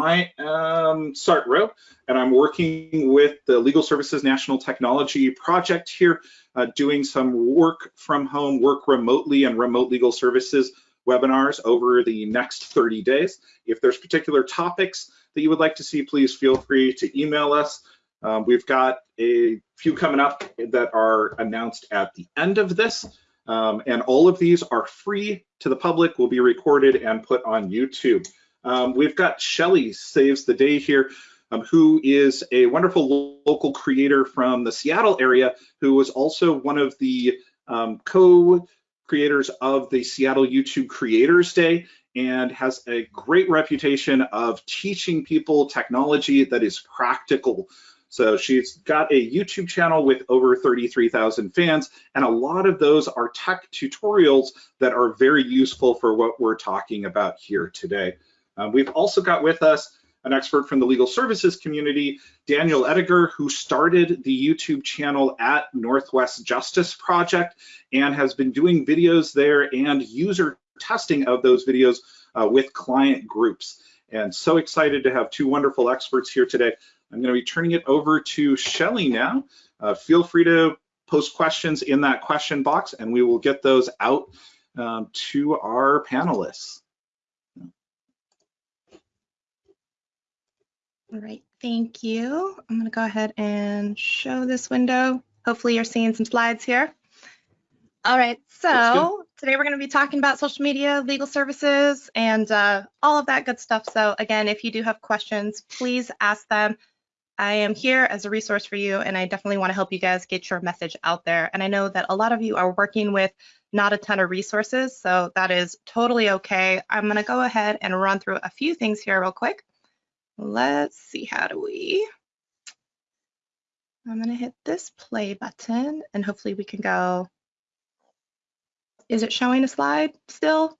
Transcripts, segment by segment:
I am Sart Rowe, and I'm working with the Legal Services National Technology Project here, uh, doing some work from home, work remotely, and remote legal services webinars over the next 30 days. If there's particular topics that you would like to see, please feel free to email us. Um, we've got a few coming up that are announced at the end of this. Um, and all of these are free to the public, will be recorded and put on YouTube. Um, we've got Shelly Saves the Day here, um, who is a wonderful local creator from the Seattle area, who was also one of the um, co-creators of the Seattle YouTube Creators Day and has a great reputation of teaching people technology that is practical. So she's got a YouTube channel with over 33,000 fans, and a lot of those are tech tutorials that are very useful for what we're talking about here today. Um, we've also got with us an expert from the legal services community, Daniel Ettinger, who started the YouTube channel at Northwest Justice Project and has been doing videos there and user testing of those videos uh, with client groups. And so excited to have two wonderful experts here today. I'm going to be turning it over to Shelly now. Uh, feel free to post questions in that question box and we will get those out um, to our panelists. All right, thank you. I'm going to go ahead and show this window. Hopefully you're seeing some slides here. All right, so today we're going to be talking about social media, legal services, and uh, all of that good stuff. So again, if you do have questions, please ask them. I am here as a resource for you, and I definitely want to help you guys get your message out there. And I know that a lot of you are working with not a ton of resources, so that is totally okay. I'm going to go ahead and run through a few things here real quick. Let's see, how do we? I'm going to hit this play button, and hopefully we can go. Is it showing a slide still?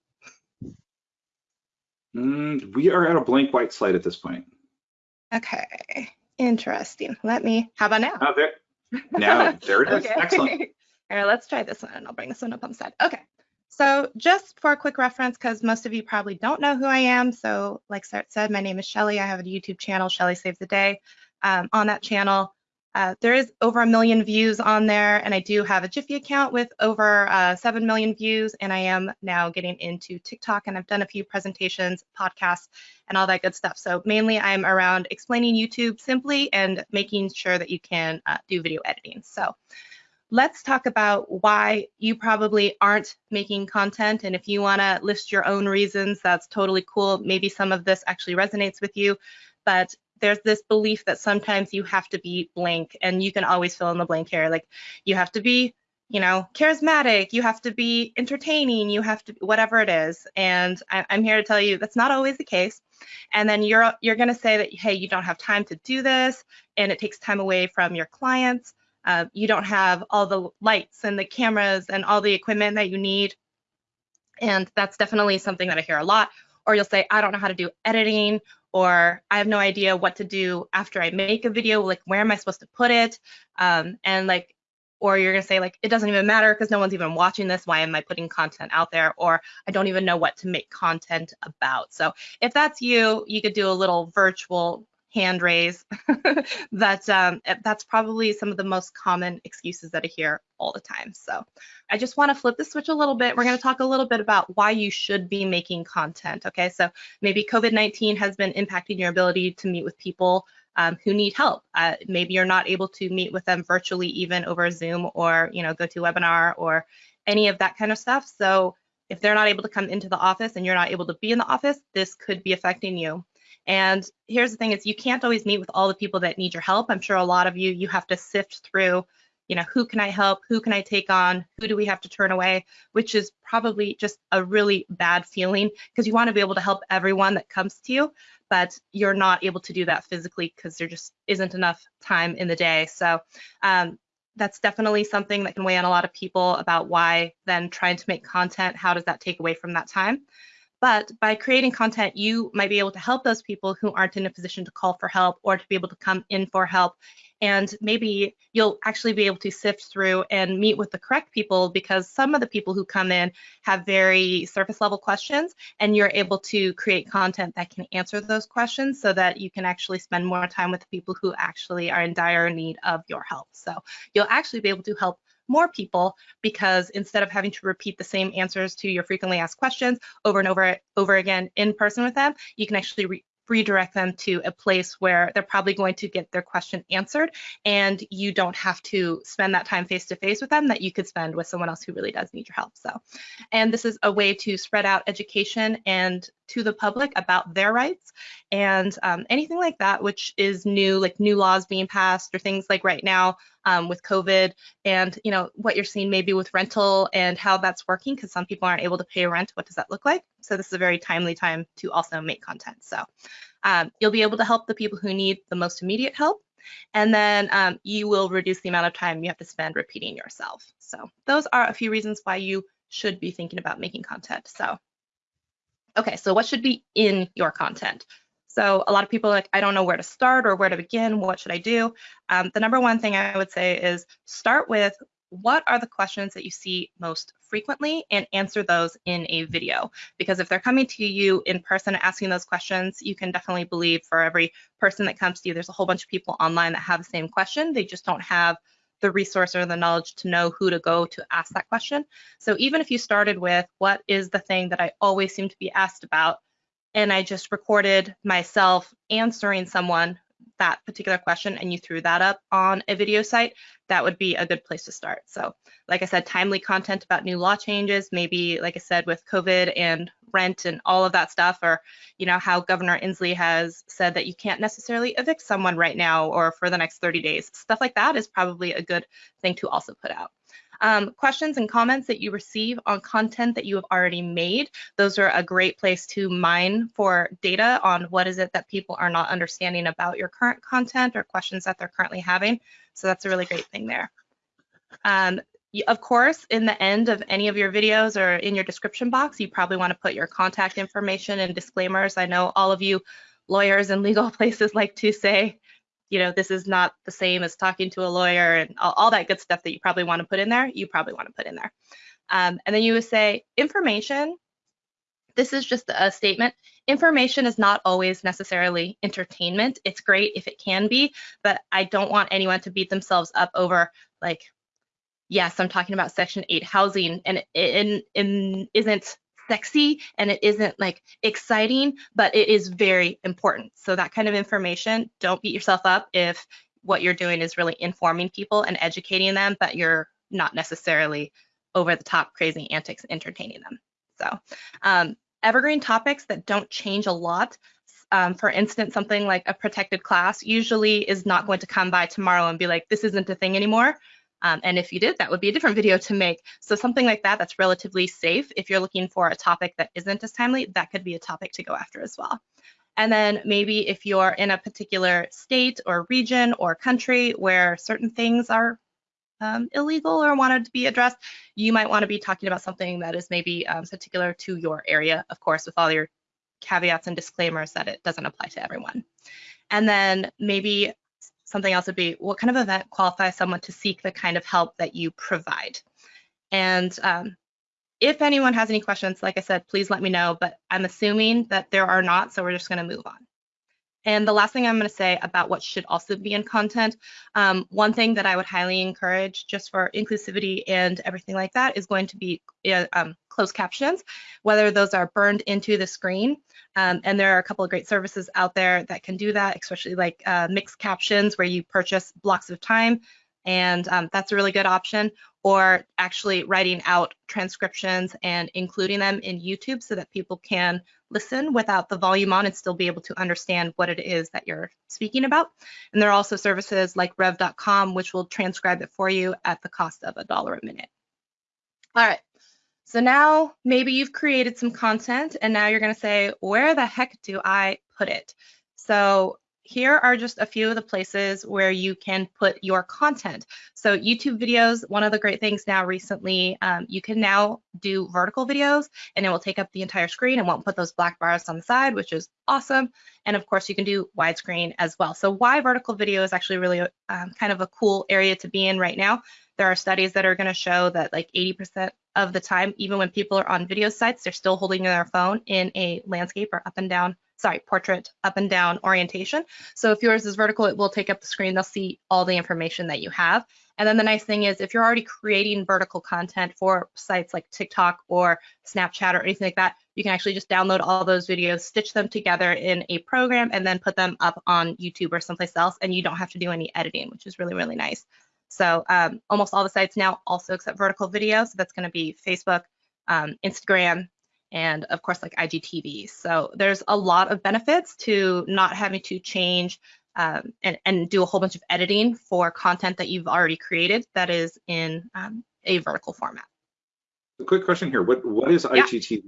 Mm, we are at a blank white slide at this point. Okay. Interesting. Let me, how about now? Oh, there, now, there it is. okay. Excellent. All right, let's try this one and I'll bring this one up on the side. Okay. So just for a quick reference, because most of you probably don't know who I am. So like Sart said, my name is Shelly. I have a YouTube channel, Shelly Saves the Day. Um, on that channel, uh, there is over a million views on there, and I do have a Giphy account with over uh, 7 million views, and I am now getting into TikTok, and I've done a few presentations, podcasts, and all that good stuff. So mainly I'm around explaining YouTube simply and making sure that you can uh, do video editing. So let's talk about why you probably aren't making content, and if you want to list your own reasons, that's totally cool. Maybe some of this actually resonates with you, but there's this belief that sometimes you have to be blank and you can always fill in the blank here. Like you have to be, you know, charismatic, you have to be entertaining, you have to, whatever it is. And I, am here to tell you that's not always the case. And then you're, you're going to say that, hey, you don't have time to do this and it takes time away from your clients. Uh, you don't have all the lights and the cameras and all the equipment that you need. And that's definitely something that I hear a lot. Or you'll say, I don't know how to do editing or I have no idea what to do after I make a video, like where am I supposed to put it? Um, and like, or you're gonna say like, it doesn't even matter because no one's even watching this, why am I putting content out there? Or I don't even know what to make content about. So if that's you, you could do a little virtual hand raise. that um, eh, that's probably some of the most common excuses that I hear all the time. So I just want to flip the switch a little bit. We're going to talk a little bit about why you should be making content. Okay, so maybe COVID-19 has been impacting your ability to meet with people um, who need help. Uh, maybe you're not able to meet with them virtually, even over Zoom or you know go to webinar or any of that kind of stuff. So if they're not able to come into the office and you're not able to be in the office, this could be affecting you. And here's the thing is you can't always meet with all the people that need your help. I'm sure a lot of you, you have to sift through, you know, who can I help? Who can I take on? Who do we have to turn away? Which is probably just a really bad feeling because you want to be able to help everyone that comes to you, but you're not able to do that physically because there just isn't enough time in the day. So um, that's definitely something that can weigh on a lot of people about why then trying to make content, how does that take away from that time? But by creating content, you might be able to help those people who aren't in a position to call for help or to be able to come in for help. And maybe you'll actually be able to sift through and meet with the correct people because some of the people who come in have very surface level questions and you're able to create content that can answer those questions so that you can actually spend more time with the people who actually are in dire need of your help. So you'll actually be able to help more people because instead of having to repeat the same answers to your frequently asked questions over and over over again in person with them, you can actually re redirect them to a place where they're probably going to get their question answered and you don't have to spend that time face to face with them that you could spend with someone else who really does need your help. So, and this is a way to spread out education and to the public about their rights and um, anything like that, which is new, like new laws being passed or things like right now um, with COVID and you know what you're seeing maybe with rental and how that's working because some people aren't able to pay rent. What does that look like? So this is a very timely time to also make content. So um, you'll be able to help the people who need the most immediate help and then um, you will reduce the amount of time you have to spend repeating yourself. So those are a few reasons why you should be thinking about making content. So, okay, so what should be in your content? So a lot of people like, I don't know where to start or where to begin. What should I do? Um, the number one thing I would say is start with what are the questions that you see most frequently and answer those in a video. Because if they're coming to you in person asking those questions, you can definitely believe for every person that comes to you, there's a whole bunch of people online that have the same question. They just don't have the resource or the knowledge to know who to go to ask that question. So even if you started with what is the thing that I always seem to be asked about, and I just recorded myself answering someone that particular question and you threw that up on a video site, that would be a good place to start. So like I said, timely content about new law changes, maybe like I said with COVID and rent and all of that stuff, or you know how Governor Inslee has said that you can't necessarily evict someone right now or for the next 30 days. Stuff like that is probably a good thing to also put out. Um, questions and comments that you receive on content that you have already made. Those are a great place to mine for data on what is it that people are not understanding about your current content or questions that they're currently having. So that's a really great thing there. Um, of course, in the end of any of your videos or in your description box, you probably want to put your contact information and disclaimers. I know all of you lawyers and legal places like to say, you know, this is not the same as talking to a lawyer and all, all that good stuff that you probably want to put in there, you probably want to put in there. Um, and then you would say information, this is just a statement. Information is not always necessarily entertainment. It's great if it can be, but I don't want anyone to beat themselves up over like, yes, I'm talking about Section 8 housing and it, it, it isn't sexy and it isn't like exciting, but it is very important. So that kind of information, don't beat yourself up if what you're doing is really informing people and educating them, but you're not necessarily over the top crazy antics entertaining them. So um, evergreen topics that don't change a lot. Um, for instance, something like a protected class usually is not going to come by tomorrow and be like, this isn't a thing anymore. Um, and if you did, that would be a different video to make. So something like that, that's relatively safe. If you're looking for a topic that isn't as timely, that could be a topic to go after as well. And then maybe if you're in a particular state or region or country where certain things are um, illegal or wanted to be addressed, you might want to be talking about something that is maybe um, particular to your area, of course, with all your caveats and disclaimers that it doesn't apply to everyone. And then maybe something else would be what kind of event qualifies someone to seek the kind of help that you provide? And um, if anyone has any questions, like I said, please let me know, but I'm assuming that there are not, so we're just gonna move on. And the last thing I'm going to say about what should also be in content, um, one thing that I would highly encourage just for inclusivity and everything like that is going to be uh, um, closed captions, whether those are burned into the screen. Um, and there are a couple of great services out there that can do that, especially like uh, mixed captions where you purchase blocks of time and um, that's a really good option or actually writing out transcriptions and including them in YouTube so that people can listen without the volume on and still be able to understand what it is that you're speaking about. And there are also services like rev.com which will transcribe it for you at the cost of a dollar a minute. All right, so now maybe you've created some content and now you're gonna say, where the heck do I put it? So here are just a few of the places where you can put your content. So YouTube videos, one of the great things now recently, um, you can now do vertical videos and it will take up the entire screen and won't put those black bars on the side, which is awesome. And of course you can do widescreen as well. So why vertical video is actually really um, kind of a cool area to be in right now. There are studies that are gonna show that like 80% of the time, even when people are on video sites, they're still holding their phone in a landscape or up and down sorry, portrait up and down orientation. So if yours is vertical, it will take up the screen. They'll see all the information that you have. And then the nice thing is if you're already creating vertical content for sites like TikTok or Snapchat or anything like that, you can actually just download all those videos, stitch them together in a program, and then put them up on YouTube or someplace else, and you don't have to do any editing, which is really, really nice. So um, almost all the sites now also accept vertical video. So that's going to be Facebook, um, Instagram, and of course like IGTV. So there's a lot of benefits to not having to change um, and, and, do a whole bunch of editing for content that you've already created that is in um, a vertical format. A quick question here, what, what is yeah. IGTV?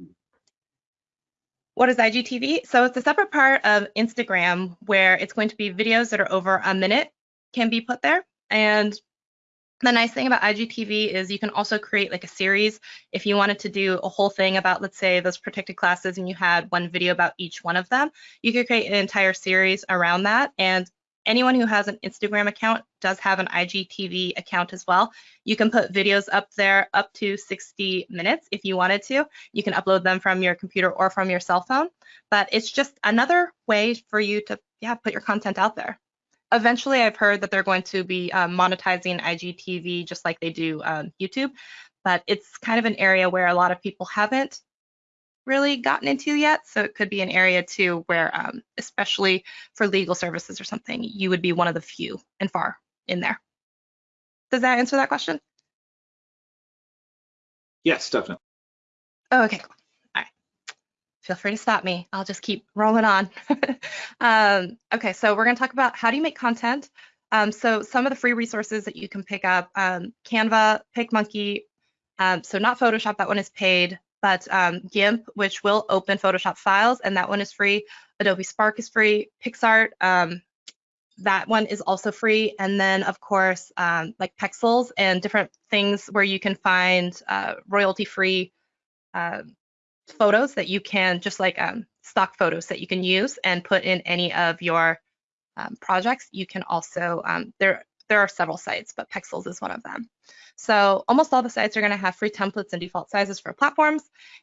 What is IGTV? So it's a separate part of Instagram where it's going to be videos that are over a minute can be put there. And the nice thing about IGTV is you can also create like a series. If you wanted to do a whole thing about, let's say, those protected classes and you had one video about each one of them, you could create an entire series around that. And anyone who has an Instagram account does have an IGTV account as well. You can put videos up there up to 60 minutes if you wanted to. You can upload them from your computer or from your cell phone, but it's just another way for you to yeah, put your content out there eventually I've heard that they're going to be um, monetizing IGTV just like they do um, YouTube, but it's kind of an area where a lot of people haven't really gotten into yet. So it could be an area too where, um, especially for legal services or something, you would be one of the few and far in there. Does that answer that question? Yes, definitely. Oh, okay, cool feel free to stop me. I'll just keep rolling on. um, okay, so we're going to talk about how do you make content. Um, so some of the free resources that you can pick up, um, Canva, PicMonkey, um, so not Photoshop, that one is paid, but um, GIMP, which will open Photoshop files, and that one is free. Adobe Spark is free. PicsArt, um, that one is also free. And then, of course, like Pexels and different things where you can find uh, royalty-free uh, photos that you can, just like um, stock photos that you can use and put in any of your um, projects. You can also, um, there, there are several sites, but Pexels is one of them. So almost all the sites are going to have free templates and default sizes for platforms.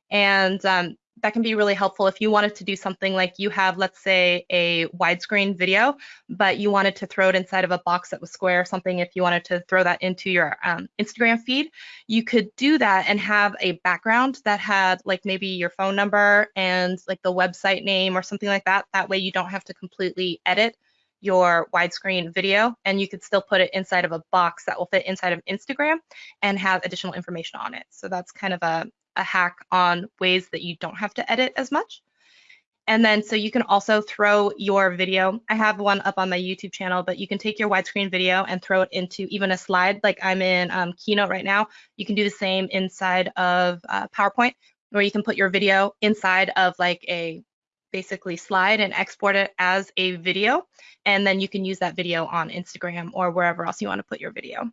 And um, that can be really helpful if you wanted to do something like you have, let's say, a widescreen video, but you wanted to throw it inside of a box that was square or something. If you wanted to throw that into your um, Instagram feed, you could do that and have a background that had like maybe your phone number and like the website name or something like that. That way you don't have to completely edit your widescreen video and you could still put it inside of a box that will fit inside of Instagram and have additional information on it. So that's kind of a, a hack on ways that you don't have to edit as much. And then so you can also throw your video. I have one up on my YouTube channel, but you can take your widescreen video and throw it into even a slide like I'm in um, Keynote right now. You can do the same inside of uh, PowerPoint where you can put your video inside of like a basically slide and export it as a video. And then you can use that video on Instagram or wherever else you want to put your video.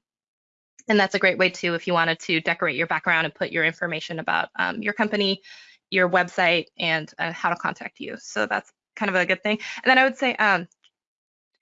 And that's a great way too if you wanted to decorate your background and put your information about um, your company, your website, and uh, how to contact you. So that's kind of a good thing. And then I would say um,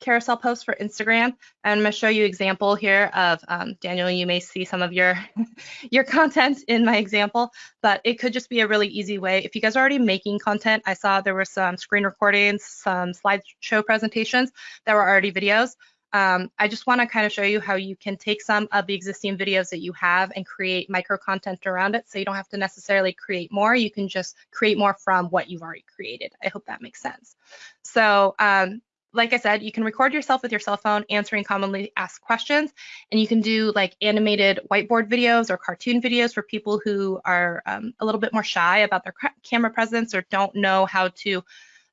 carousel posts for Instagram. I'm going to show you example here of um, Daniel. You may see some of your your content in my example, but it could just be a really easy way. If you guys are already making content, I saw there were some screen recordings, some slideshow presentations that were already videos. Um, I just want to kind of show you how you can take some of the existing videos that you have and create micro content around it so you don't have to necessarily create more. You can just create more from what you've already created. I hope that makes sense. So um, like I said, you can record yourself with your cell phone answering commonly asked questions, and you can do like animated whiteboard videos or cartoon videos for people who are um, a little bit more shy about their camera presence or don't know how to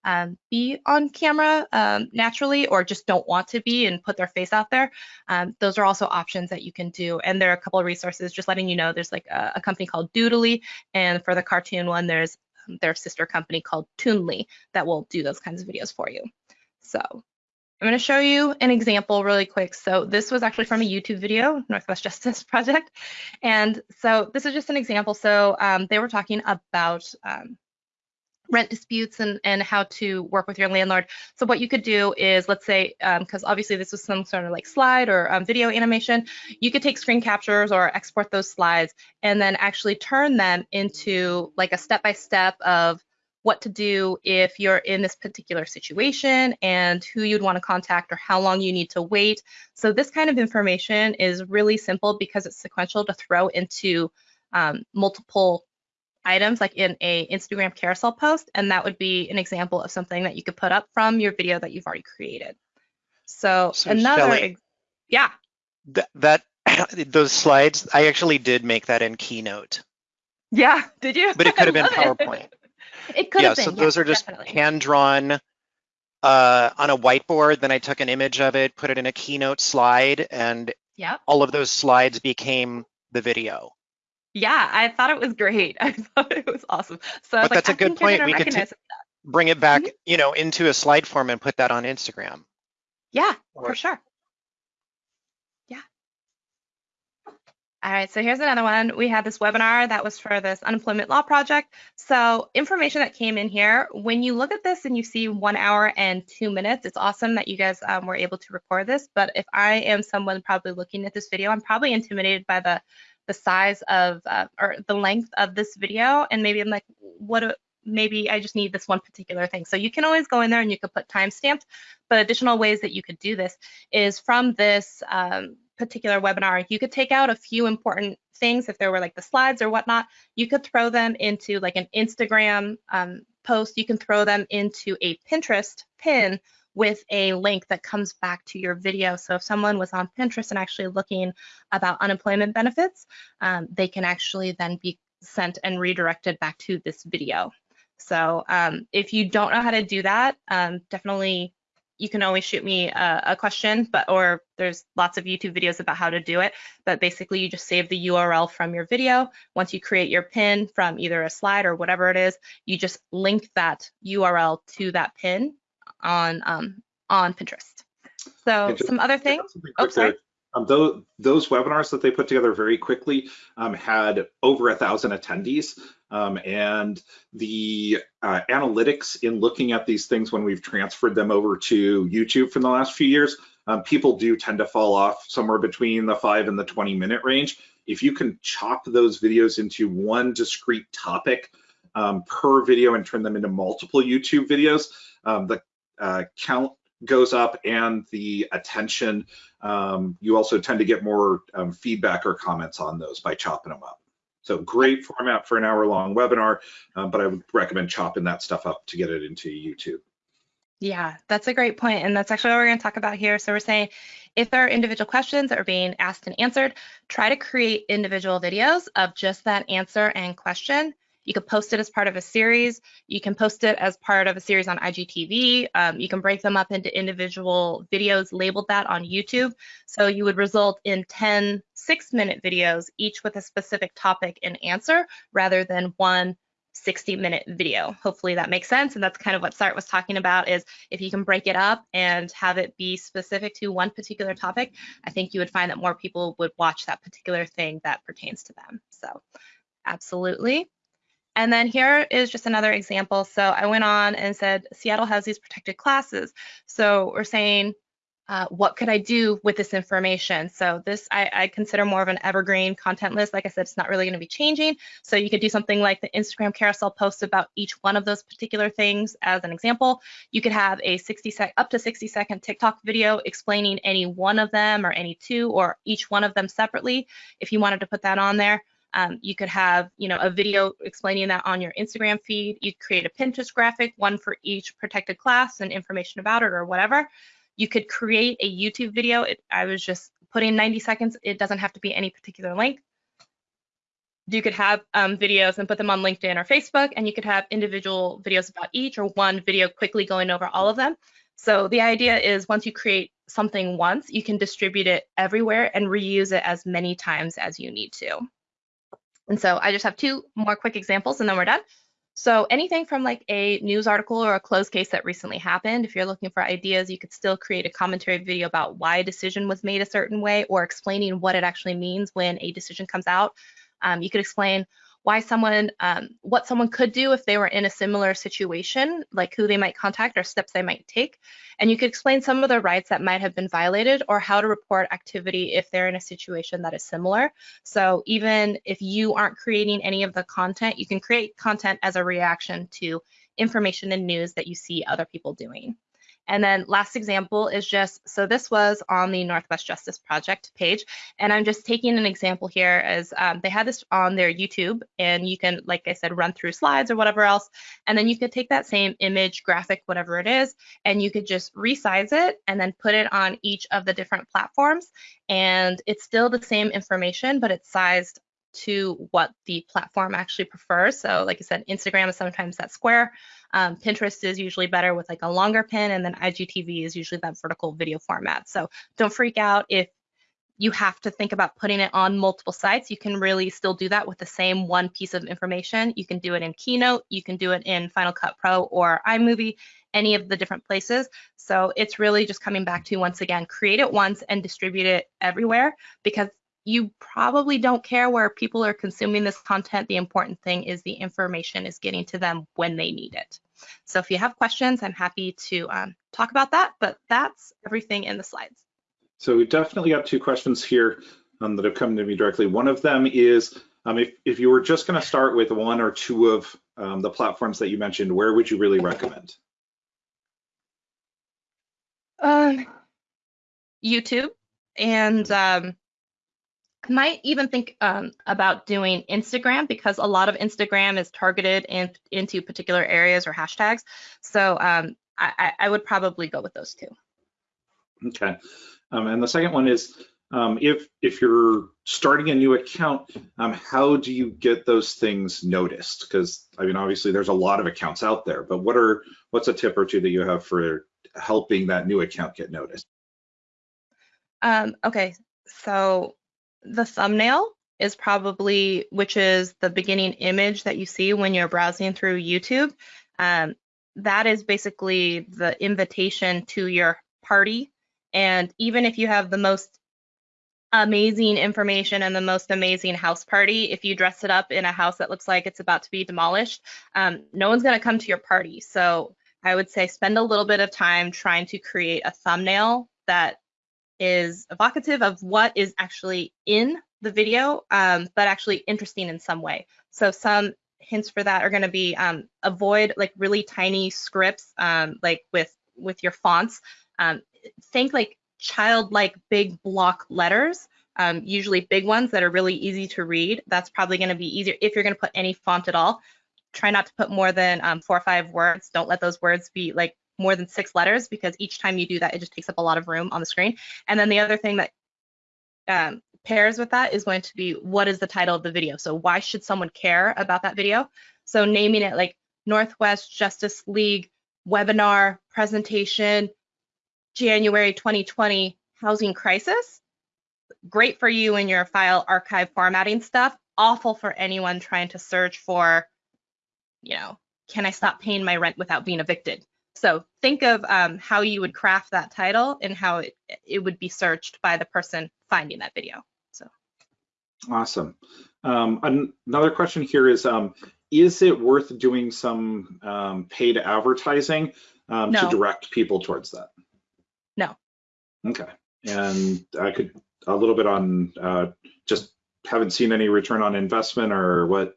um, be on camera um, naturally or just don't want to be and put their face out there, um, those are also options that you can do. And there are a couple of resources just letting you know there's like a, a company called Doodly, and for the cartoon one, there's um, their sister company called Toonly that will do those kinds of videos for you. So I'm going to show you an example really quick. So this was actually from a YouTube video, Northwest Justice Project. And so this is just an example. So um, they were talking about um, rent disputes and, and how to work with your landlord. So what you could do is, let's say, because um, obviously this was some sort of like slide or um, video animation, you could take screen captures or export those slides and then actually turn them into like a step-by-step -step of what to do if you're in this particular situation and who you'd want to contact or how long you need to wait. So this kind of information is really simple because it's sequential to throw into um, multiple items like in a Instagram carousel post. And that would be an example of something that you could put up from your video that you've already created. So, So, another, Shelly- yeah, Th- that those slides, I actually did make that in Keynote, yeah, did you? but it could have been love it. PowerPoint. It could yeah, have been. so those are just definitely. hand drawn uh, on a whiteboard. Then I took an image of it, put it in a Keynote slide, and Yep. all of those slides became the video. Yeah, I thought it was great. I thought it was awesome. So But like, that's a I good point. We could. Bring it back, Mhm. you know, into a slide form and put that on Instagram. Yeah, for sure. Yeah. All right, so here's another one. We had this webinar that was for this unemployment law project. So information that came in here, when you look at this and you see one hour and two minutes, it's awesome that you guys um, were able to record this. But if I am someone probably looking at this video, I'm probably intimidated by the the size of uh, or the length of this video, and maybe I'm like, what? do- Maybe I just need this one particular thing. So you can always go in there and you could put timestamps. But additional ways that you could do this is from this um, particular webinar, you could take out a few important things if there were like the slides or whatnot. You could throw them into like an Instagram um, post. You can throw them into a Pinterest pin with a link that comes back to your video. So if someone was on Pinterest and actually looking about unemployment benefits, um, they can actually then be sent and redirected back to this video. So um, if you don't know how to do that, um, definitely you can always shoot me a, a question, but or there's lots of YouTube videos about how to do it. But basically, you just save the URL from your video. Once you create your pin from either a slide or whatever it is, you just link that URL to that pin on um, on Pinterest. So just- some other things. Oh, sorry. Um, those, those webinars that they put together very quickly um, had over a thousand attendees. Um, and the uh, analytics in looking at these things when we've transferred them over to YouTube from the last few years, um, people do tend to fall off somewhere between the five and the 20 minute range. If you can chop those videos into one discrete topic um, per video and turn them into multiple YouTube videos, um, the uh, count goes up and the attention um, you also tend to get more um, feedback or comments on those by chopping them up. So great format for an hour long webinar, um, but I would recommend chopping that stuff up to get it into YouTube. Yeah, that's a great point, and that's actually what we're going to talk about here. So we're saying if there are individual questions that are being asked and answered, try to create individual videos of just that answer and question. You could post it as part of a series. You can post it as part of a series on IGTV. Um, you can break them up into individual videos, labeled that on YouTube. So you would result in 10 six-minute videos, each with a specific topic and answer, rather than one 60 minute video. Hopefully that makes sense. And that's kind of what Sart was talking about is if you can break it up and have it be specific to one particular topic, I think you would find that more people would watch that particular thing that pertains to them. So absolutely. And then here is just another example. So I went on and said, Seattle has these protected classes. So we're saying, uh, what could I do with this information? So this I, I consider more of an evergreen content list. Like I said, it's not really going to be changing. So you could do something like the Instagram carousel post about each one of those particular things as an example. You could have a 60 sec up to 60 second TikTok video explaining any one of them or any two or each one of them separately. If you wanted to put that on there. Um, you could have, you know, a video explaining that on your Instagram feed. You create a Pinterest graphic, one for each protected class and information about it or whatever. You could create a YouTube video. It, I was just putting 90 seconds. It doesn't have to be any particular length. You could have um, videos and put them on LinkedIn or Facebook, and you could have individual videos about each or one video quickly going over all of them. So the idea is once you create something once, you can distribute it everywhere and reuse it as many times as you need to. And so I just have two more quick examples and then we're done. So anything from like a news article or a closed case that recently happened, if you're looking for ideas, you could still create a commentary video about why a decision was made a certain way or explaining what it actually means when a decision comes out. Um, you could explain why someone, um, what someone could do if they were in a similar situation, like who they might contact or steps they might take. And you could explain some of the rights that might have been violated or how to report activity if they're in a situation that is similar. So even if you aren't creating any of the content, you can create content as a reaction to information and news that you see other people doing. And then last example is just, so this was on the Northwest Justice Project page, and I'm just taking an example here as um, they had this on their YouTube, and you can, like I said, run through slides or whatever else, and then you could take that same image, graphic, whatever it is, and you could just resize it and then put it on each of the different platforms, and it's still the same information, but it's sized to what the platform actually prefers. So like I said, Instagram is sometimes that square. Um, Pinterest is usually better with like a longer pin and then IGTV is usually that vertical video format. So don't freak out if you have to think about putting it on multiple sites. You can really still do that with the same one piece of information. You can do it in Keynote, you can do it in Final Cut Pro or iMovie, any of the different places. So it's really just coming back to, once again, create it once and distribute it everywhere because you probably don't care where people are consuming this content. The important thing is the information is getting to them when they need it. So if you have questions, I'm happy to um, talk about that, but that's everything in the slides. So we definitely got two questions here um, that have come to me directly. One of them is, um, if, if you were just gonna start with one or two of um, the platforms that you mentioned, where would you really recommend? Um, YouTube and um, might even think um, about doing Instagram because a lot of Instagram is targeted in, into particular areas or hashtags. So um, I, I, would probably go with those two. Okay. Um, and the second one is, um, if if you're starting a new account, um, how do you get those things noticed? Because I mean, obviously, there's a lot of accounts out there, but what are what's a tip or two that you have for helping that new account get noticed? Um, okay, so the thumbnail is probably, which is the beginning image that you see when you're browsing through YouTube. Um, that is basically the invitation to your party. And even if you have the most amazing information and the most amazing house party, if you dress it up in a house that looks like it's about to be demolished, um, no one's going to come to your party. So I would say spend a little bit of time trying to create a thumbnail that is evocative of what is actually in the video, um, but actually interesting in some way. So some hints for that are going to be um, avoid like really tiny scripts, um, like with with your fonts. Um, think like childlike big block letters, um, usually big ones that are really easy to read. That's probably going to be easier if you're going to put any font at all. Try not to put more than um, four or five words. Don't let those words be like more than six letters because each time you do that, it just takes up a lot of room on the screen. And then the other thing that um, pairs with that is going to be what is the title of the video? So why should someone care about that video? So naming it like Northwest Justice League webinar presentation, January 2020 housing crisis. Great for you in your file archive formatting stuff. Awful for anyone trying to search for, you know, can I stop paying my rent without being evicted? So think of um, how you would craft that title and how it, it would be searched by the person finding that video. So awesome. Um, another question here is, um, is it worth doing some um, paid advertising um, no. to direct people towards that? No. Okay. And I could a little bit on uh, just haven't seen any return on investment or what?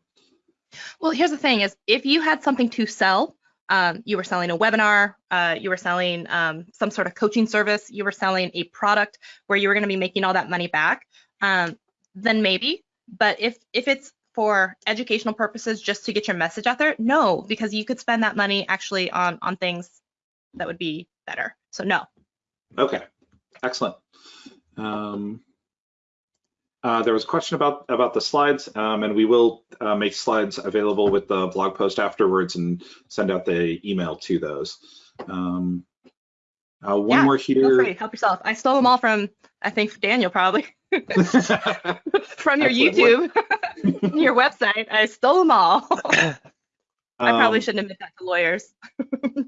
Well, here's the thing is if you had something to sell, um, you were selling a webinar, uh, you were selling um, some sort of coaching service, you were selling a product where you were going to be making all that money back, um, then maybe. But if if it's for educational purposes, just to get your message out there, no, because you could spend that money actually on on things that would be better. So no. Okay, excellent. Um, uh, there was a question about about the slides, um, and we will uh, make slides available with the blog post afterwards and send out the email to those. Um, uh, one yeah, more here. Feel free, help yourself. I stole them all from, I think, Daniel probably. from your YouTube, your website. I stole them all. I probably Um, shouldn't admit that to lawyers.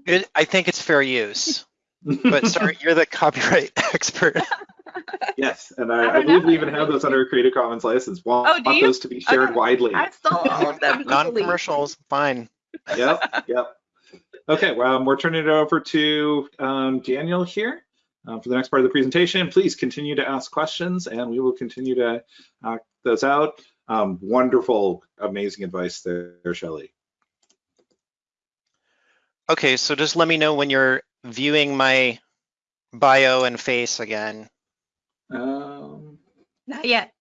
It, I think it's fair use, but sorry, you're the copyright expert. Yes, and I I, I don't believe we even have those under a Creative Commons license. Want, Oh, do want those to be shared Okay. widely. I stole all of them. Non-commercials, fine. Yep, yep. Okay, well, we're turning it over to um, Daniel here uh, for the next part of the presentation. Please continue to ask questions and we will continue to knock those out. Um, wonderful, amazing advice there, Shelly. Okay, so just let me know when you're viewing my bio and face again. Um, Not yet.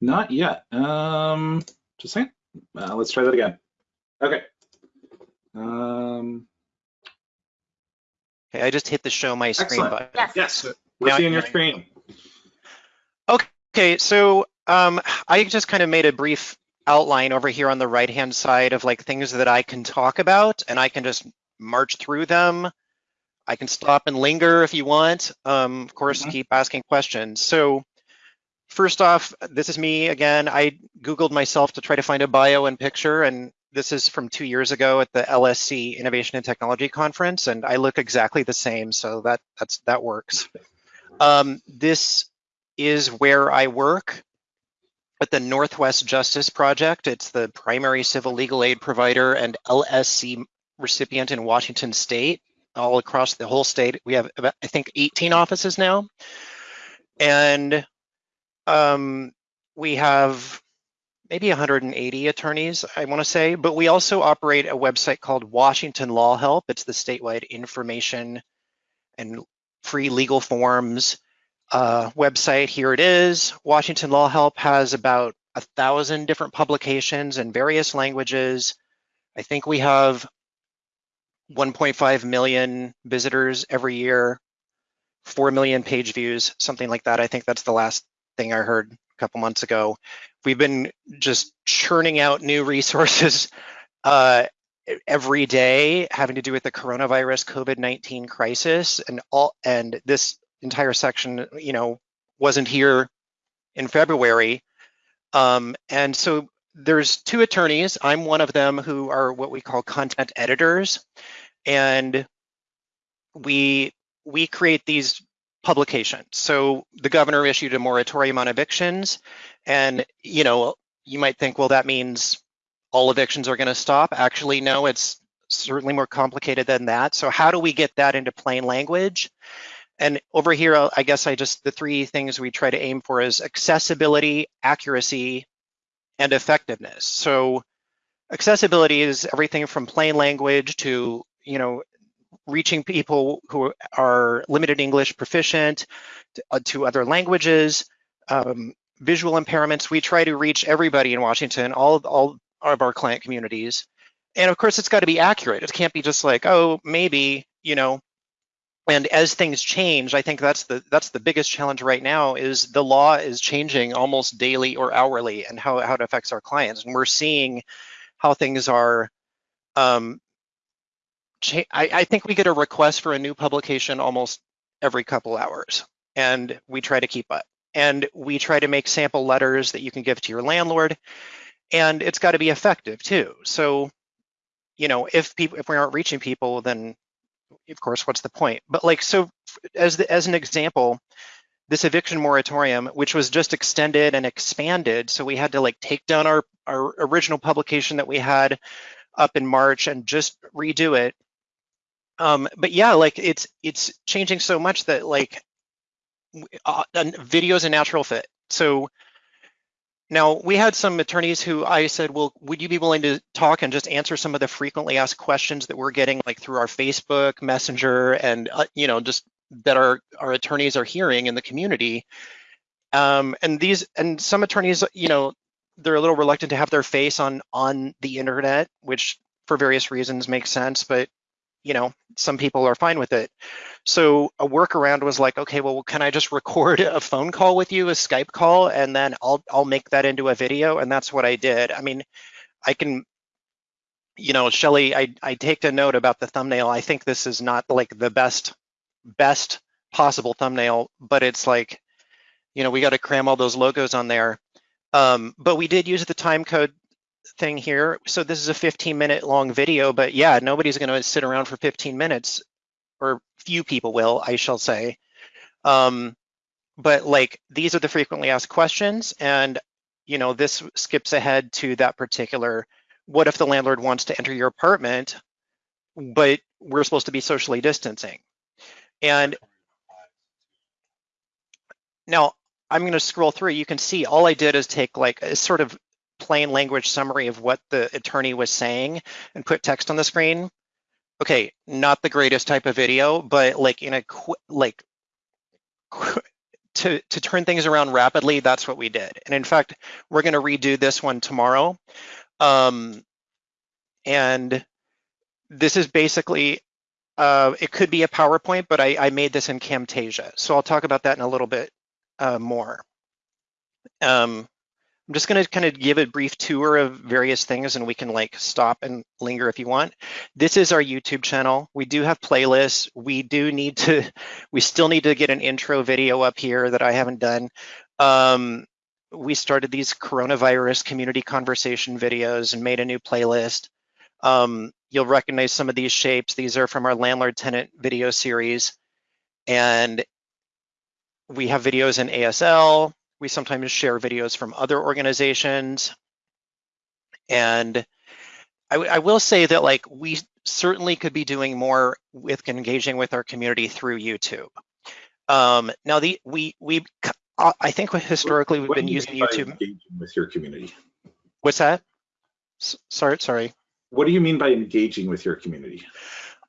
not yet. Um, just a second. Uh, let's try that again. Okay. Um, Okay, I just hit the show my screen Excellent. button. Yes. yes, we're Now- seeing your screen. Okay, so um, I just kind of made a brief outline over here on the right-hand side of like things that I can talk about, and I can just march through them. I can stop and linger if you want. Um, of course, Mhm. keep asking questions. So first off, this is me again. I Googled myself to try to find a bio and picture, and this is from two years ago at the LSC Innovation and Technology Conference, and I look exactly the same, so that that's that works. Um, this is where I work at the Northwest Justice Project. It's the primary civil legal aid provider and LSC recipient in Washington State, all across the whole state. We have about, I think, 18 offices now. And um, we have maybe 180 attorneys, I want to say, but we also operate a website called Washington Law Help. It's the statewide information and free legal forms uh, website. Here it is. Washington Law Help has about a thousand different publications in various languages. I think we have 1.5 million visitors every year, 4 million page views, something like that. I think that's the last thing I heard a couple months ago. We've been just churning out new resources uh, every day having to do with the coronavirus COVID-19 crisis and all and this entire section, you know, wasn't here in February. Um, and so there's two attorneys. I'm one of them who are what we call content editors. And we we create these publications. So the governor issued a moratorium on evictions. And, you know, you might think, well, that means all evictions are going to stop. Actually, no, it's certainly more complicated than that. So how do we get that into plain language? And over here, I guess I just, the three things we try to aim for is accessibility, accuracy, and effectiveness. So accessibility is everything from plain language to, you know, reaching people who are limited English proficient to, uh, to other languages, um, visual impairments. We try to reach everybody in Washington, all, all of our client communities. And of course, it's got to be accurate. It can't be just like, oh, maybe, you know, and as things change i think that's the that's the biggest challenge right now is the law is changing almost daily or hourly and how, how it affects our clients. And we're seeing how things are um I, I think we get a request for a new publication almost every couple hours and we try to keep up. And we try to make sample letters that you can give to your landlord and it's got to be effective too. So you know if people if we aren't reaching people then of course, what's the point? But like, so as the, as an example, this eviction moratorium, which was just extended and expanded, so we had to like take down our our original publication that we had up in March and just redo it. Um, but yeah, like it's it's changing so much that like uh, video is a natural fit. So now, we had some attorneys who I said, well, would you be willing to talk and just answer some of the frequently asked questions that we're getting like through our Facebook, Messenger, and, uh, you know, just that our, our attorneys are hearing in the community. Um, and these, and some attorneys, you know, they're a little reluctant to have their face on, on the internet, which for various reasons makes sense, but you know, some people are fine with it. So a workaround was like, okay, well, can I just record a phone call with you, a Skype call, and then I'll I'll make that into a video, and that's what I did. I mean, I can, you know, Shelly, I I take a note about the thumbnail. I think this is not like the best best possible thumbnail, but it's like, you know, we got to cram all those logos on there. Um, but we did use the time code thing here. So this is a 15 minute long video, but yeah, nobody's going to sit around for 15 minutes, or few people will, I shall say. Um, but like these are the frequently asked questions, and you know this skips ahead to that particular. What if the landlord wants to enter your apartment, but we're supposed to be socially distancing? And now I'm going to scroll through. You can see all I did is take like a sort of plain language summary of what the attorney was saying and put text on the screen. Okay, not the greatest type of video, but like in a like to to turn things around rapidly, that's what we did. And in fact, we're going to redo this one tomorrow. Um, and this is basically uh, it could be a PowerPoint, but I, I made this in Camtasia. So I'll talk about that in a little bit uh, more. Um, I'm just going to kind of give a brief tour of various things and we can like stop and linger if you want. This is our YouTube channel. We do have playlists. We do need to, we still need to get an intro video up here that I haven't done. Um, we started these coronavirus community conversation videos and made a new playlist. Um, you'll recognize some of these shapes. These are from our landlord tenant video series. And we have videos in ASL, we sometimes share videos from other organizations. And I, I will say that like we certainly could be doing more with engaging with our community through YouTube. Um, now the we we uh, I think historically we've What been using YouTube. engaging with your community. What's that? S- sorry, sorry. What do you mean by engaging with your community?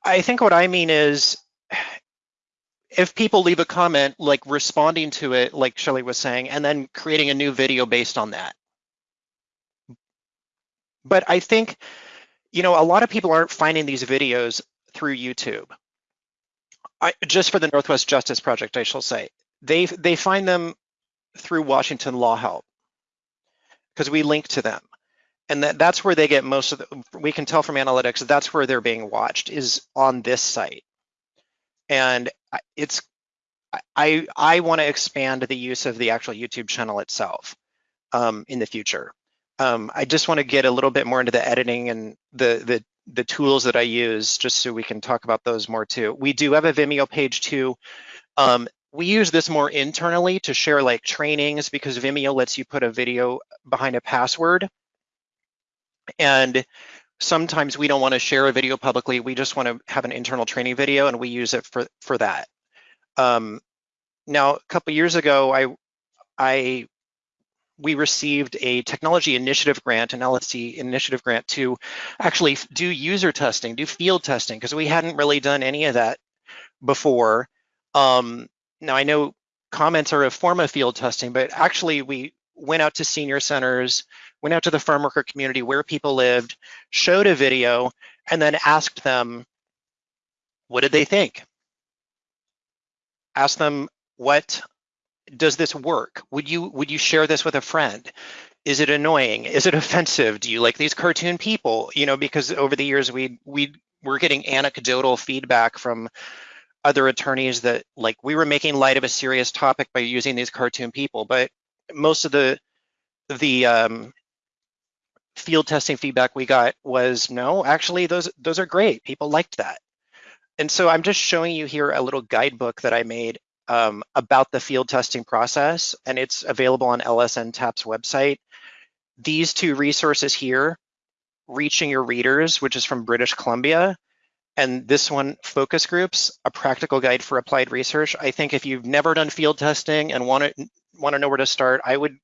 I think what I mean is if people leave a comment, like responding to it, like Shelly was saying, and then creating a new video based on that. But I think, you know, a lot of people aren't finding these videos through YouTube. I, just for the Northwest Justice Project, I shall say, they they find them through Washington Law Help because we link to them, and that, that's where they get most of the. We can tell from analytics that's where they're being watched is on this site and it's I I want to expand the use of the actual YouTube channel itself um, in the future. Um, I just want to get a little bit more into the editing and the the the tools that I use, just so we can talk about those more too. We do have a Vimeo page too. Um, we use this more internally to share like trainings because Vimeo lets you put a video behind a password. And sometimes we don't want to share a video publicly. We just want to have an internal training video and we use it for, for that. Um, now, a couple years ago, I, I, we received a technology initiative grant, an LSC initiative grant to actually do user testing, do field testing, because we hadn't really done any of that before. Um, now I know comments are a form of field testing, but actually we went out to senior centers, went out to the farm worker community where people lived, showed a video, and then asked them, what did they think? Ask them, what does this work? Would you would you share this with a friend? Is it annoying? Is it offensive? Do you like these cartoon people? You know, because over the years we we were getting anecdotal feedback from other attorneys that like we were making light of a serious topic by using these cartoon people, but most of the the um, field testing feedback we got was no, actually those those are great. People liked that. And so I'm just showing you here a little guidebook that I made um, about the field testing process, and it's available on LSN TAP's website. These two resources here, Reaching Your Readers, which is from British Columbia, and this one, Focus Groups, a practical guide for applied research. I think if you've never done field testing and want to want to know where to start, I would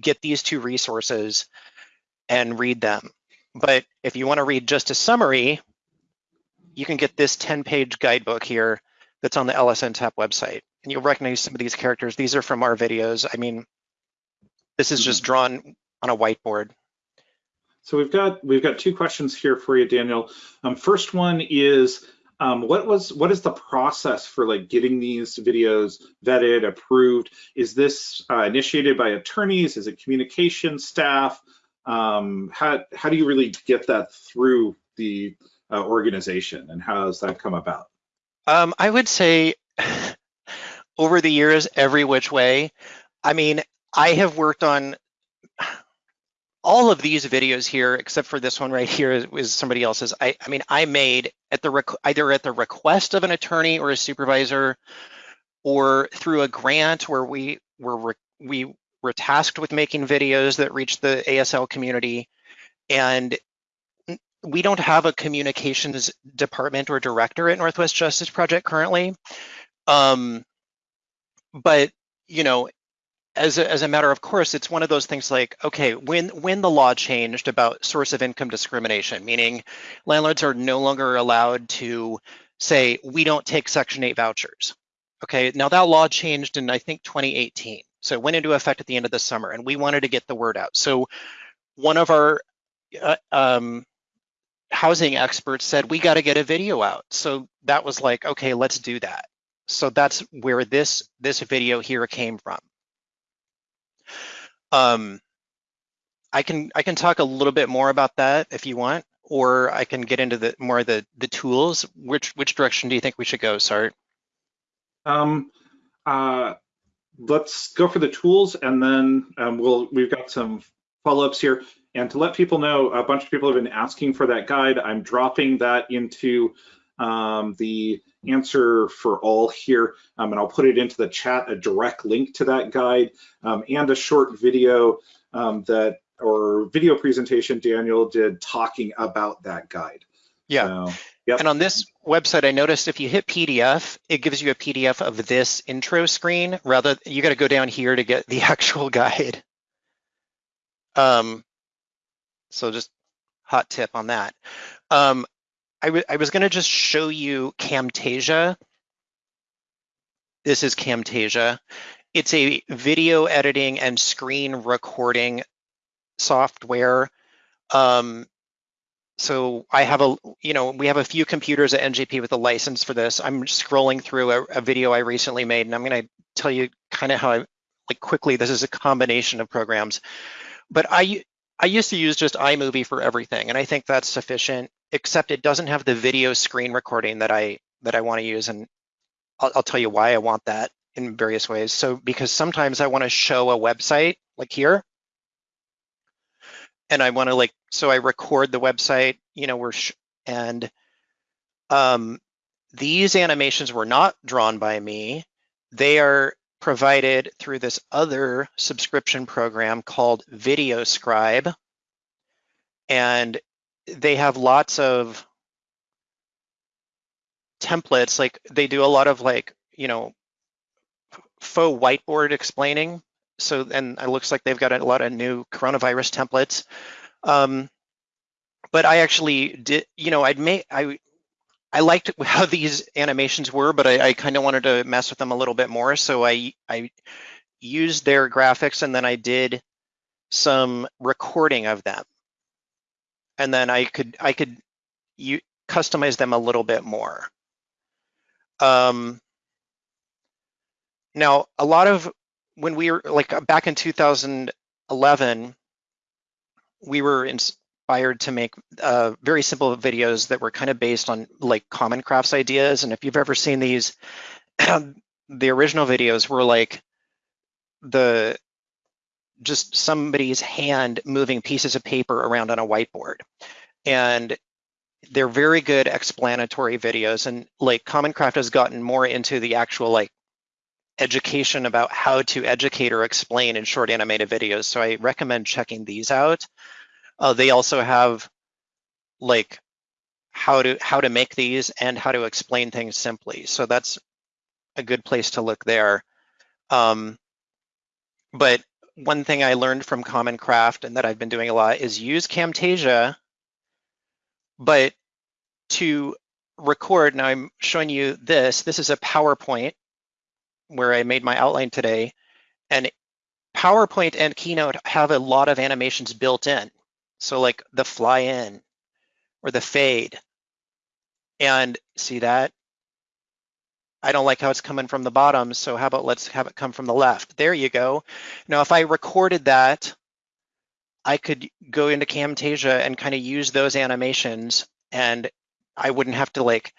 get these two resources and read them. But if you want to read just a summary, you can get this 10-page guidebook here that's on the LSN TAP website. And you'll recognize some of these characters. These are from our videos. I mean, this is just drawn on a whiteboard. So we've got we've got two questions here for you, Daniel. Um, first one is um, what was what is the process for like getting these videos vetted, approved? Is this uh, initiated by attorneys? Is it communication staff? Um, how how do you really get that through the uh, organization, and how does that come about? Um, I would say over the years, every which way. I mean, I have worked on all of these videos here, except for this one right here, is, somebody else's. I, I mean, I made at the either at the request of an attorney or a supervisor, or through a grant where we were we were tasked with making videos that reached the ASL community, and we don't have a communications department or director at Northwest Justice Project currently. Um, but you know, as a, as a matter of course, it's one of those things like, okay, when when the law changed about source of income discrimination, meaning landlords are no longer allowed to say we don't take Section 8 vouchers. Okay, now that law changed in I think 2018, so it went into effect at the end of the summer, and we wanted to get the word out. So one of our uh, um, housing experts said we got to get a video out. So that was like, okay, let's do that. So that's where this this video here came from. Um, I can I can talk a little bit more about that if you want, or I can get into the more of the the tools. Which which direction do you think we should go, Sart? Um, uh, let's go for the tools, and then um, we'll we've got some follow-ups here. And to let people know, a bunch of people have been asking for that guide. I'm dropping that into um, the answer for all here, um, and I'll put it into the chat, a direct link to that guide um, and a short video um, that or video presentation Daniel did talking about that guide. Yeah. So, yep. And on this website, I noticed if you hit PDF, it gives you a PDF of this intro screen. Rather, you got to go down here to get the actual guide. Um, so just hot tip on that. Um, I, I was gonna just show you Camtasia. This is Camtasia. It's a video editing and screen recording software. Um, so I have a, you know, we have a few computers at NJP with a license for this. I'm scrolling through a, a video I recently made, and I'm gonna tell you kind of how I, like quickly, this is a combination of programs. But I, I used to use just iMovie for everything, and I think that's sufficient except it doesn't have the video screen recording that I that I want to use, and I'll, I'll tell you why I want that in various ways. So because sometimes I want to show a website like here, and I want to like so I record the website, you know, we're and um, these animations were not drawn by me. They are provided through this other subscription program called VideoScribe. And they have lots of templates like they do a lot of like you know faux whiteboard explaining so and it looks like they've got a lot of new coronavirus templates. Um, but i actually did you know i'd make i i liked how these animations were but i, I kind of wanted to mess with them a little bit more. So i i used their graphics and then i did some recording of them. And then I could I could you customize them a little bit more. Um, now, a lot of when we were like uh, back in 2011, we were inspired to make uh, very simple videos that were kind of based on like common crafts ideas. And if you've ever seen these, the original videos were like the just somebody's hand moving pieces of paper around on a whiteboard. And they're very good explanatory videos and like Common Craft has gotten more into the actual like education about how to educate or explain in short animated videos. So I recommend checking these out. Uh, they also have like how to how to make these and how to explain things simply. So that's a good place to look there. Um, but one thing I learned from Common Craft and that I've been doing a lot is use Camtasia, but to record, now I'm showing you this, this is a PowerPoint where I made my outline today, and PowerPoint and Keynote have a lot of animations built in. So like the fly in or the fade. And see that? I don't like how it's coming from the bottom, so how about let's have it come from the left. There you go. Now, if I recorded that, I could go into Camtasia and kind of use those animations and I wouldn't have to like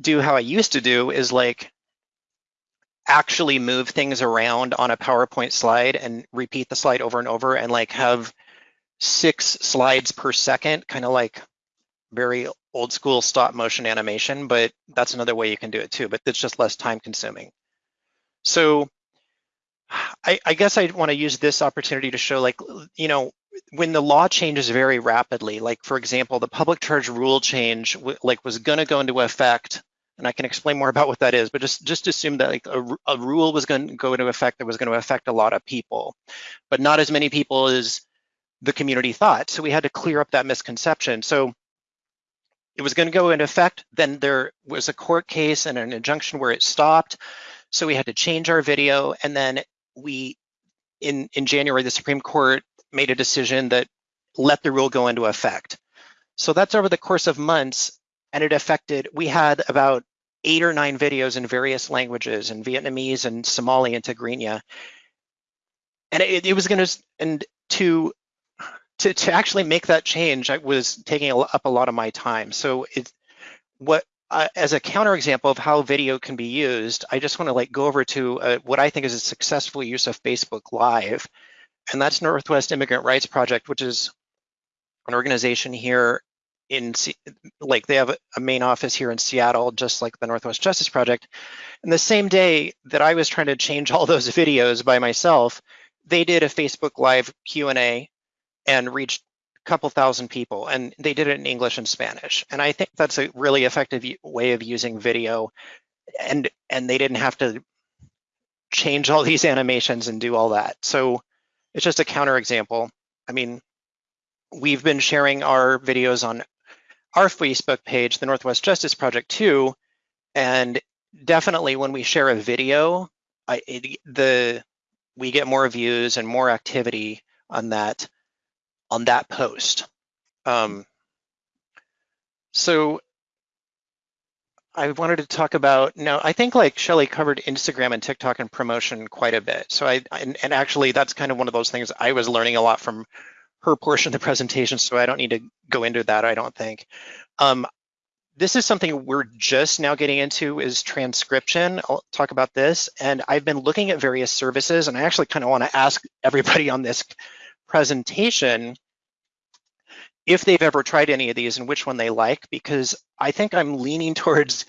do how I used to do is like actually move things around on a PowerPoint slide and repeat the slide over and over and like have six slides per second, kind of like very old school stop motion animation, but that's another way you can do it too, but it's just less time consuming. So I, I guess I want to use this opportunity to show like, you know, when the law changes very rapidly, like for example, the public charge rule change like was going to go into effect, and I can explain more about what that is, but just just assume that like a, a rule was going to go into effect that was going to affect a lot of people, but not as many people as the community thought. So we had to clear up that misconception. So it was going to go into effect. Then there was a court case and an injunction where it stopped. So we had to change our video. And then we, in, in January, the Supreme Court made a decision that let the rule go into effect. So that's over the course of months. And it affected, we had about eight or nine videos in various languages in Vietnamese and Somali and Tigrinya. And it, it was going to, and to to, to actually make that change I was taking up a lot of my time. So it's what uh, as a counterexample of how video can be used, I just want to like go over to uh, what I think is a successful use of Facebook Live, and that's Northwest Immigrant Rights Project, which is an organization here in like they have a main office here in Seattle, just like the Northwest Justice Project. And the same day that I was trying to change all those videos by myself, they did a Facebook Live Q&A and reached a couple thousand people and they did it in English and Spanish. And I think that's a really effective way of using video and and they didn't have to change all these animations and do all that. So it's just a counterexample. I mean, we've been sharing our videos on our Facebook page, the Northwest Justice Project too, and definitely when we share a video, I, it, the we get more views and more activity on that on that post. Um, so I wanted to talk about now. I think like Shelly covered Instagram and TikTok and promotion quite a bit. So I and, and, actually that's kind of one of those things I was learning a lot from her portion of the presentation. So I don't need to go into that. I don't think. Um, this is something we're just now getting into is transcription. I'll talk about this. And I've been looking at various services, and I actually kind of want to ask everybody on this presentation if they've ever tried any of these and which one they like, because I think I'm leaning towards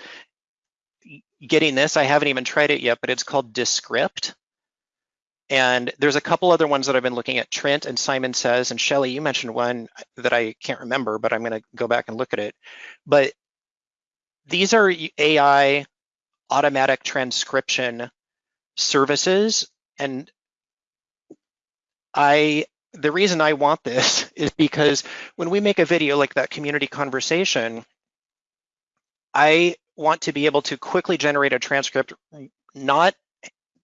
getting this. I haven't even tried it yet, but it's called Descript. And there's a couple other ones that I've been looking at, Trint and Simon Says, and Shelly, you mentioned one that I can't remember, but I'm gonna go back and look at it. But these are AI automatic transcription services. And I the reason I want this is because when we make a video like that community conversation, I want to be able to quickly generate a transcript, not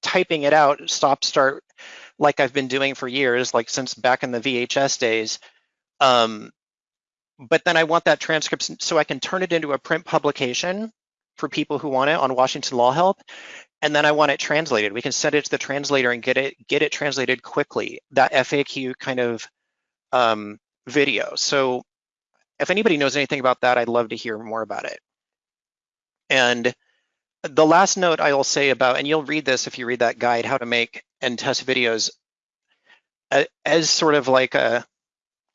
typing it out, stop, start, like I've been doing for years, like since back in the VHS days. Um, but then I want that transcript so I can turn it into a print publication for people who want it on Washington Law Help and then I want it translated. We can send it to the translator and get it get it translated quickly. That FAQ kind of um, video. So if anybody knows anything about that, I'd love to hear more about it. And the last note I will say about, and you'll read this if you read that guide, how to make and test videos, as sort of like a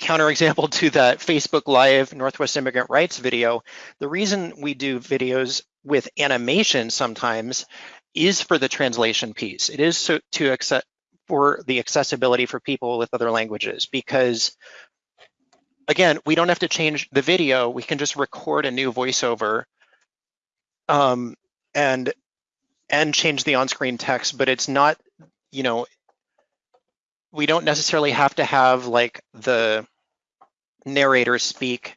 counterexample to that Facebook Live Northwest Immigrant Rights video, the reason we do videos with animation sometimes is for the translation piece. It is so, to accept for the accessibility for people with other languages because again, we don't have to change the video. We can just record a new voiceover um, and and change the on-screen text, but it's not, you know, we don't necessarily have to have like the narrator speak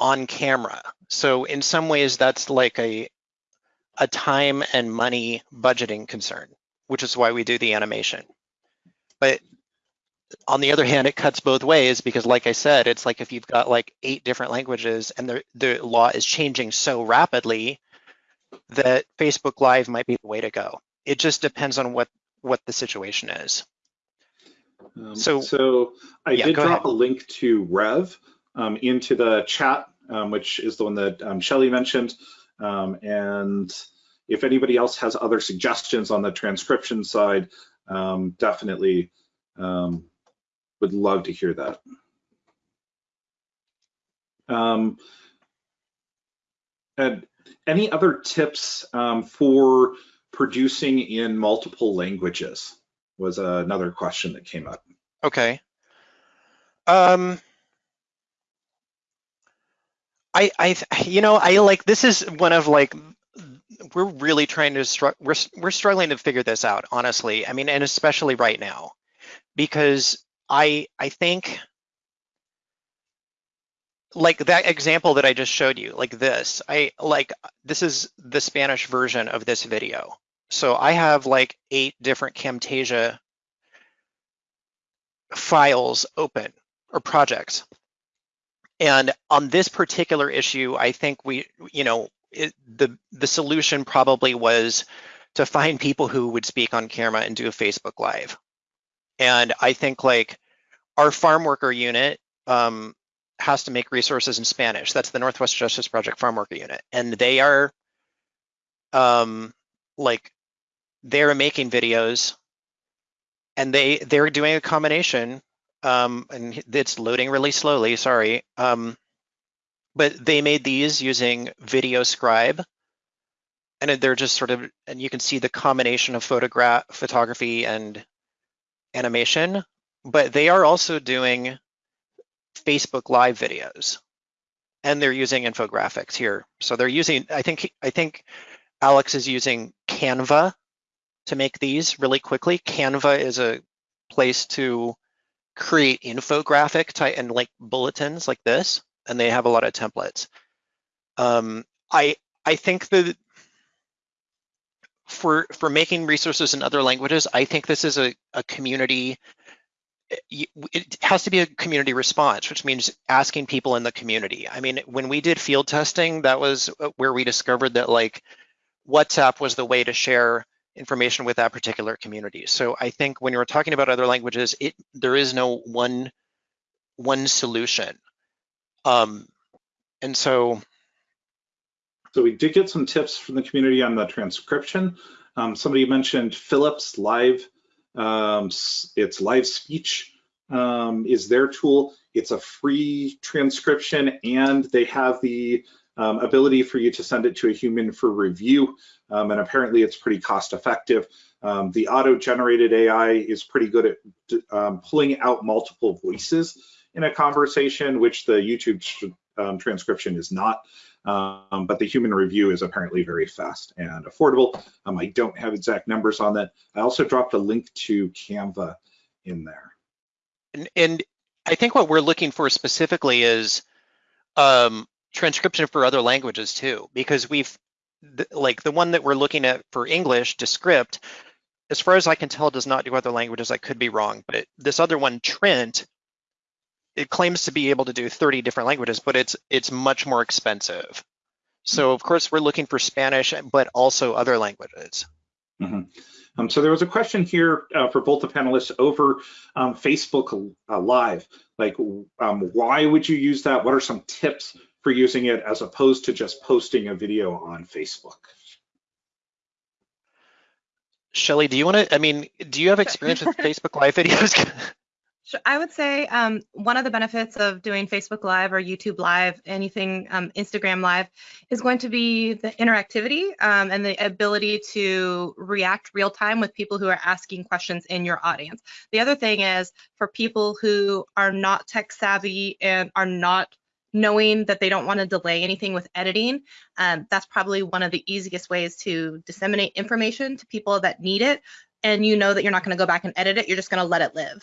on camera. So in some ways that's like a a time and money budgeting concern, which is why we do the animation. But on the other hand, it cuts both ways because like I said, it's like if you've got like eight different languages and the, the law is changing so rapidly that Facebook Live might be the way to go. It just depends on what, what the situation is. Um, so, so I yeah, did drop ahead. a link to Rev um, into the chat, um, which is the one that um, Shelly mentioned. Um, and if anybody else has other suggestions on the transcription side, um, definitely um, would love to hear that. Um, and any other tips um, for producing in multiple languages was another question that came up. Okay. Um, I, I, you know, I like, this is one of like, we're really trying to, we're, we're struggling to figure this out, honestly. I mean, and especially right now, because I, I think like that example that I just showed you, like this, I like, this is the Spanish version of this video. So I have like eight different Camtasia files open or projects. And on this particular issue, I think we, you know, it, the the solution probably was to find people who would speak on camera and do a Facebook Live. And I think like our farm worker unit um, has to make resources in Spanish. That's the Northwest Justice Project farm worker unit, and they are um, like they're making videos, and they they're doing a combination um, and it's loading really slowly, sorry. Um, but they made these using VideoScribe, and they're just sort of, and you can see the combination of photograph, photography and animation, but they are also doing Facebook Live videos, and they're using infographics here. So they're using, I think, I think Alex is using Canva to make these really quickly. Canva is a place to create infographic type and like bulletins like this, and they have a lot of templates. Um, I I think that for for making resources in other languages, I think this is a, a community. It has to be a community response, which means asking people in the community. I mean, when we did field testing, that was uh, where we discovered that like WhatsApp was the way to share information with that particular community. So I think when you're talking about other languages, it there is no one one solution. Um, and so so we did get some tips from the community on the transcription. Um, somebody mentioned Philips Live. Um, it's live speech um, is their tool. It's a free transcription and they have the um, ability for you to send it to a human for review. Um, and apparently it's pretty cost effective. Um, the auto-generated AI is pretty good at um, pulling out multiple voices in a conversation, which the YouTube um, transcription is not. Um, but the human review is apparently very fast and affordable. I don't have exact numbers on that. I also dropped a link to Canva in there. And, and I think what we're looking for specifically is um, transcription for other languages too, because we've like the one that we're looking at for English, Descript, as far as I can tell, does not do other languages. I could be wrong, but this other one, Trint, it claims to be able to do 30 different languages, but it's it's much more expensive. So of course we're looking for Spanish, but also other languages. Mm -hmm. um, so there was a question here uh, for both the panelists over um, Facebook uh, Live. Like, um, why would you use that? What are some tips for using it as opposed to just posting a video on Facebook. Shelly, do you want to, I mean, do you have experience with Facebook Live videos? I would say um, one of the benefits of doing Facebook Live or YouTube Live, anything um, Instagram Live, is going to be the interactivity um, and the ability to react real time with people who are asking questions in your audience. The other thing is for people who are not tech savvy and are not knowing that they don't want to delay anything with editing, um, that's probably one of the easiest ways to disseminate information to people that need it. And you know that you're not going to go back and edit it, you're just going to let it live.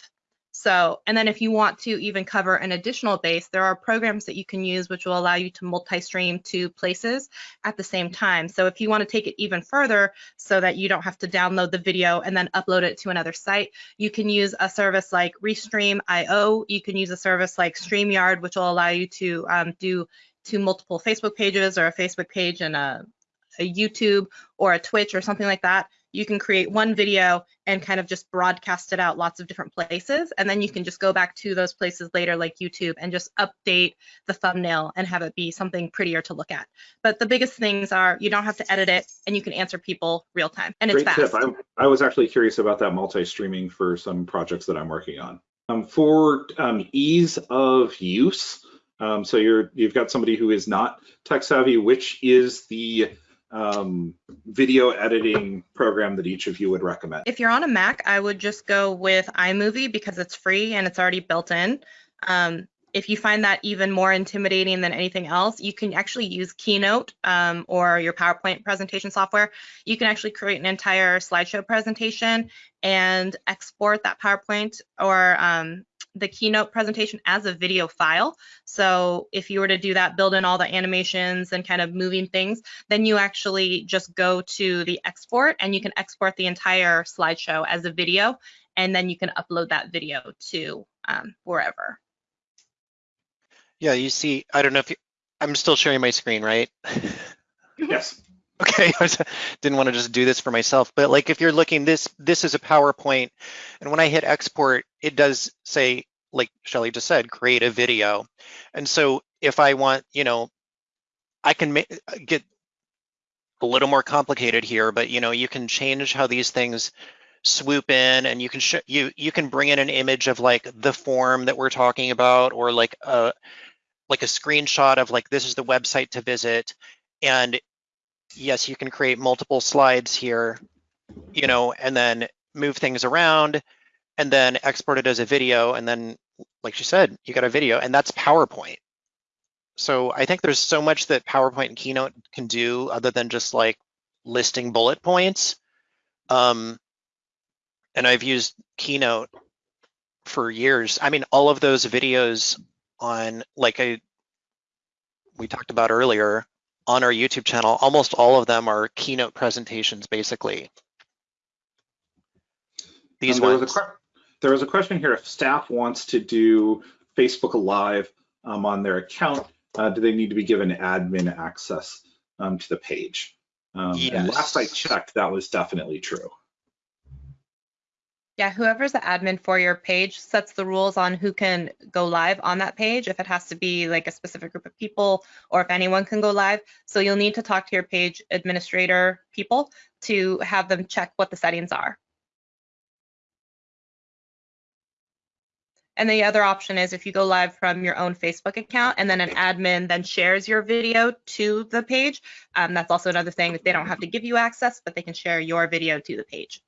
So, and then if you want to even cover an additional base, there are programs that you can use which will allow you to multi-stream to places at the same time. So if you want to take it even further so that you don't have to download the video and then upload it to another site, you can use a service like Restream.io. You can use a service like StreamYard, which will allow you to um, do to multiple Facebook pages or a Facebook page and a, a YouTube or a Twitch or something like that you can create one video and kind of just broadcast it out lots of different places. And then you can just go back to those places later, like YouTube, and just update the thumbnail and have it be something prettier to look at. But the biggest things are you don't have to edit it and you can answer people real time and Great it's fast. Tip. I, I was actually curious about that multi-streaming for some projects that I'm working on. Um, for um, ease of use, Um, so you're you've got somebody who is not tech savvy. Which is the um, video editing program that each of you would recommend? If you're on a Mac, I would just go with iMovie because it's free and it's already built in. Um, if you find that even more intimidating than anything else, you can actually use Keynote um, or your PowerPoint presentation software. You can actually create an entire slideshow presentation and export that PowerPoint or um, the Keynote presentation as a video file. So if you were to do that, build in all the animations and kind of moving things, then you actually just go to the export and you can export the entire slideshow as a video, and then you can upload that video to um, wherever. Yeah, you see, I don't know if you, I'm still sharing my screen, right? Yes. Okay, I didn't want to just do this for myself, but like if you're looking, this this is a PowerPoint, and when I hit export, it does say, like Shelly just said, create a video. And so if I want, you know, I can ma- uh, get a little more complicated here, but you know, you can change how these things swoop in, and you can sh- you you can bring in an image of like the form that we're talking about, or like a like a screenshot of like this is the website to visit, and yes, you can create multiple slides here, you know, and then move things around and then export it as a video. And then, like she said, you got a video and that's PowerPoint. So I think there's so much that PowerPoint and Keynote can do other than just like listing bullet points. Um, and I've used Keynote for years. I mean, all of those videos on like I we talked about earlier on our YouTube channel, almost all of them are keynote presentations, basically. These Um, there, was ones. a, there was a question here. If staff wants to do Facebook Live um, on their account, uh, do they need to be given admin access um, to the page? Um, and last I checked, that was definitely true. Yeah, whoever's the admin for your page sets the rules on who can go live on that page, if it has to be like a specific group of people or if anyone can go live. So you'll need to talk to your page administrator people to have them check what the settings are. And the other option is if you go live from your own Facebook account and then an admin then shares your video to the page, um, that's also another thing that they don't have to give you access, but they can share your video to the page.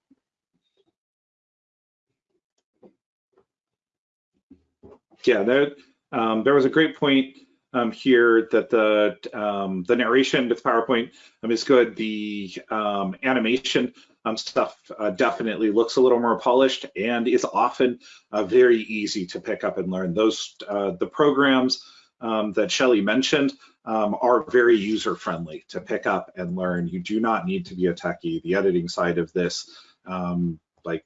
Yeah, there, um, there was a great point um, here that the um, the narration with PowerPoint um, is good. The um, animation um, stuff uh, definitely looks a little more polished and is often uh, very easy to pick up and learn. Those uh, the programs that Shelly mentioned are very user friendly to pick up and learn. You do not need to be a techie. The editing side of this, like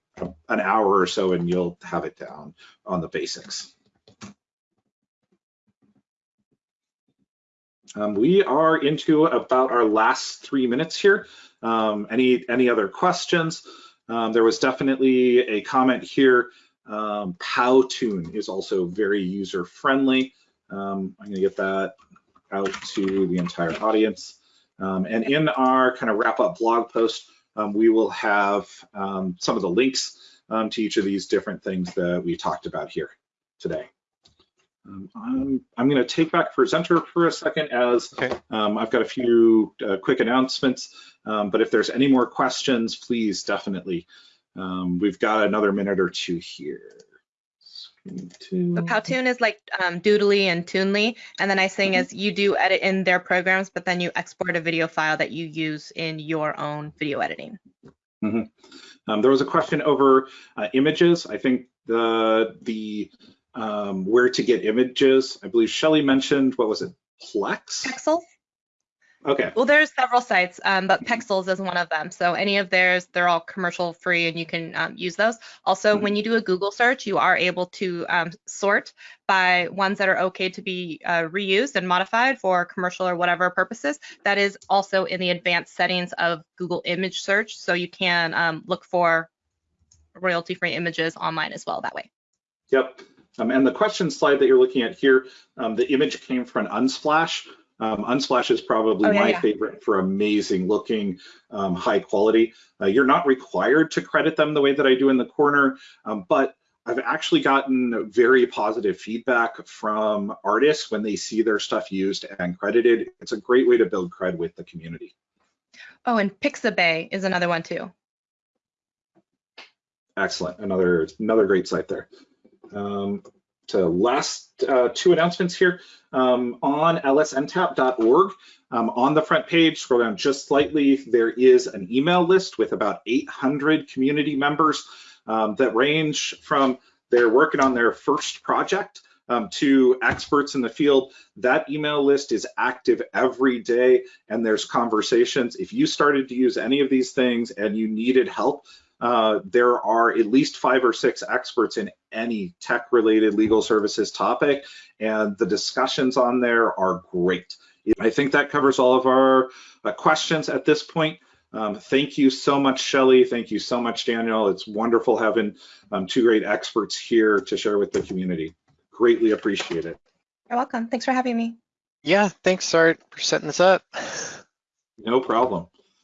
an hour or so, and you'll have it down on the basics. Um, we are into about our last three minutes here. Um, any any other questions? Um, there was definitely a comment here. Um, Powtoon is also very user friendly. Um, I'm going to get that out to the entire audience. Um, and in our kind of wrap up blog post, um, we will have some of the links to each of these different things that we talked about here today. Um, I'm, I'm going to take back presenter for a second as Okay. um, I've got a few uh, quick announcements, um, but if there's any more questions, please definitely. Um, we've got another minute or two here. Screen two. So Powtoon is like um, Doodly and Toonly, and the nice thing is you do edit in their programs, but then you export a video file that you use in your own video editing. Um, there was a question over uh, images. I think the the um, where to get images. I believe Shelly mentioned what was it, Plex? Pexels? Okay. Well, there's several sites, um, but Pexels is one of them. So any of theirs, they're all commercial free, and you can um, use those. Also, Mhm. when you do a Google search, you are able to um, sort by ones that are okay to be uh, reused and modified for commercial or whatever purposes. That is also in the advanced settings of Google Image Search, so you can um, look for royalty-free images online as well that way. Yep. Um, and the question slide that you're looking at here, um, the image came from Unsplash. Um, Unsplash is probably Oh, yeah, my yeah. favorite for amazing looking, um, high quality. Uh, you're not required to credit them the way that I do in the corner, um, but I've actually gotten very positive feedback from artists when they see their stuff used and credited. It's a great way to build cred with the community. Oh, and Pixabay is another one too. Excellent. Another another great site there. Um, to last uh, two announcements here um, on lsntap.org. Um, on the front page, scroll down just slightly, there is an email list with about 800 community members um, that range from they're working on their first project um, to experts in the field. That email list is active every day and there's conversations. If you started to use any of these things and you needed help, uh, there are at least five or six experts in any tech related legal services topic and the discussions on there are great. I think that covers all of our uh, questions at this point. Um, thank you so much, Shelly. Thank you so much, Daniel. It's wonderful having um, two great experts here to share with the community. Greatly appreciate it. You're welcome. Thanks for having me. Yeah, thanks, Art, for setting this up. No problem.